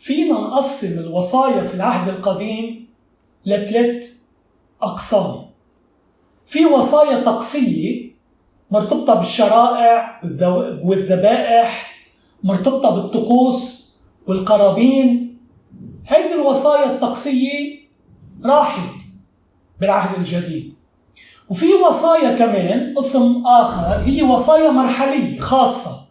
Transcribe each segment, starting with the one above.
فينا نقسم الوصايا في العهد القديم لثلاث أقسام. في وصايا طقسية مرتبطة بالشرائع والذبائح مرتبطة بالطقوس والقرابين. هيدي الوصايا الطقسية راحت بالعهد الجديد. وفي وصايا كمان قسم آخر هي وصايا مرحلية خاصة.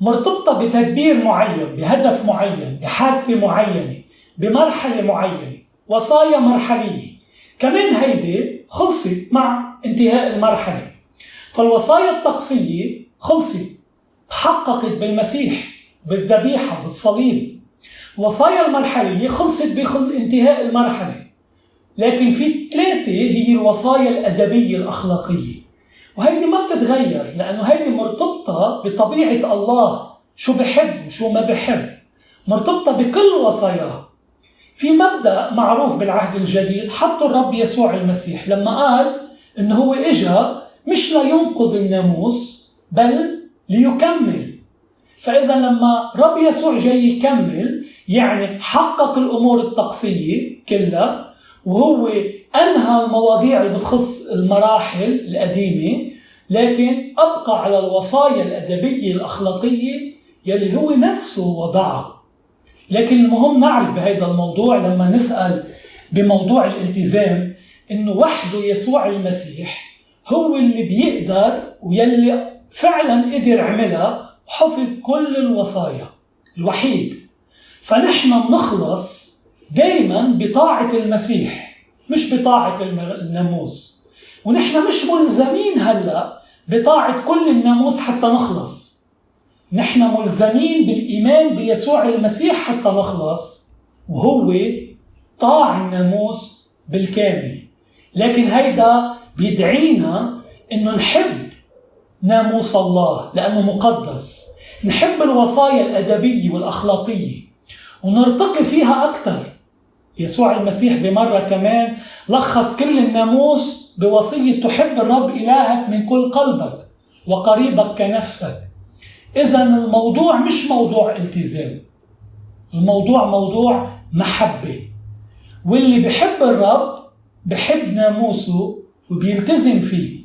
مرتبطة بتدبير معين بهدف معين بحادثة معينة بمرحلة معينة وصايا مرحلية. كمان هيدي خلصت مع انتهاء المرحلة. فالوصايا الطقسية خلصت تحققت بالمسيح بالذبيحة بالصليب. الوصايا المرحلية خلصت بانتهاء المرحلة. لكن في ثلاثة هي الوصايا الأدبية الأخلاقية. وهيدي ما بتتغير لأنه هيدي مرتبطة بطبيعة الله شو بحب وشو ما بحب. مرتبطة بكل وصاياه في مبدأ معروف بالعهد الجديد حطه الرب يسوع المسيح لما قال إنه هو إجا مش لينقض الناموس بل ليكمل. فإذا لما رب يسوع جاي يكمل يعني حقق الأمور الطقسية كلها وهو أنهى المواضيع اللي بتخص المراحل القديمة لكن أبقى على الوصايا الأدبية الأخلاقية يلي هو نفسه وضعها. لكن المهم نعرف بهذا الموضوع لما نسأل بموضوع الالتزام إنه وحده يسوع المسيح هو اللي بيقدر ويلي فعلا قدر عملها وحفظ كل الوصايا الوحيد. فنحن بنخلص دايما بطاعة المسيح مش بطاعة الناموس. ونحن مش ملزمين هلا بطاعة كل الناموس حتى نخلص. نحن ملزمين بالإيمان بيسوع المسيح حتى نخلص وهو طاع الناموس بالكامل. لكن هيدا بيدعينا إنه نحب ناموس الله لأنه مقدس. نحب الوصايا الأدبية والأخلاقية. ونرتقي فيها أكثر يسوع المسيح بمرة كمان لخص كل الناموس بوصية تحب الرب إلهك من كل قلبك وقريبك كنفسك. إذا الموضوع مش موضوع التزام. الموضوع موضوع محبة. واللي بحب الرب بحب ناموسه وبيلتزم فيه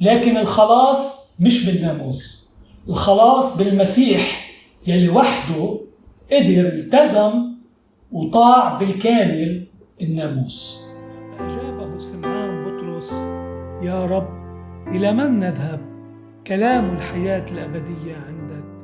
لكن الخلاص مش بالناموس. الخلاص بالمسيح يلي وحده قدر التزم وطاع بالكامل الناموس. أجابه سمعان بطرس يا رب إلى من نذهب؟ كلام الحياة الأبدية عندك.